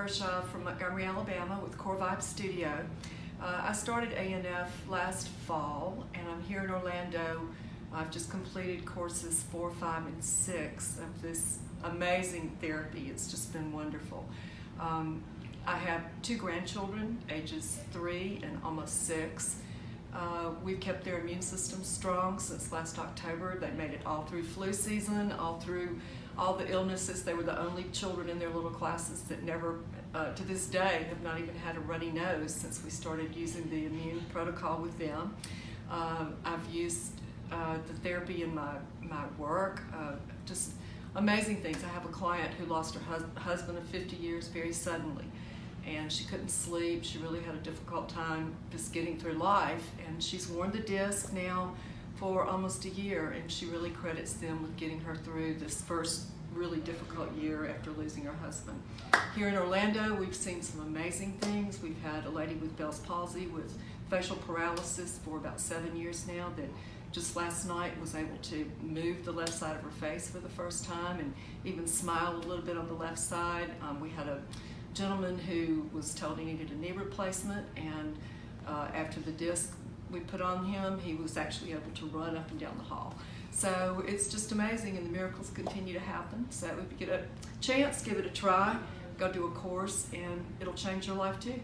Montgomery, Alabama with Core Vibe Studio. Uh, I started ANF last fall and I'm here in Orlando. I've just completed courses four, five, and six of this amazing therapy. It's just been wonderful. Um, I have two grandchildren, ages three and almost six. Uh, we've kept their immune system strong since last October. They made it all through flu season, all through all the illnesses. They were the only children in their little classes that never, uh, to this day, have not even had a runny nose since we started using the immune protocol with them. Uh, I've used uh, the therapy in my, my work, uh, just amazing things. I have a client who lost her hus husband of 50 years very suddenly and she couldn't sleep. She really had a difficult time just getting through life and she's worn the disc now for almost a year and she really credits them with getting her through this first really difficult year after losing her husband. Here in Orlando, we've seen some amazing things. We've had a lady with Bell's palsy with facial paralysis for about seven years now that just last night was able to move the left side of her face for the first time and even smile a little bit on the left side. Um, we had a gentleman who was told he needed a knee replacement and uh, after the disc we put on him, he was actually able to run up and down the hall. So it's just amazing and the miracles continue to happen. So if you get a chance, give it a try, go do a course and it'll change your life too.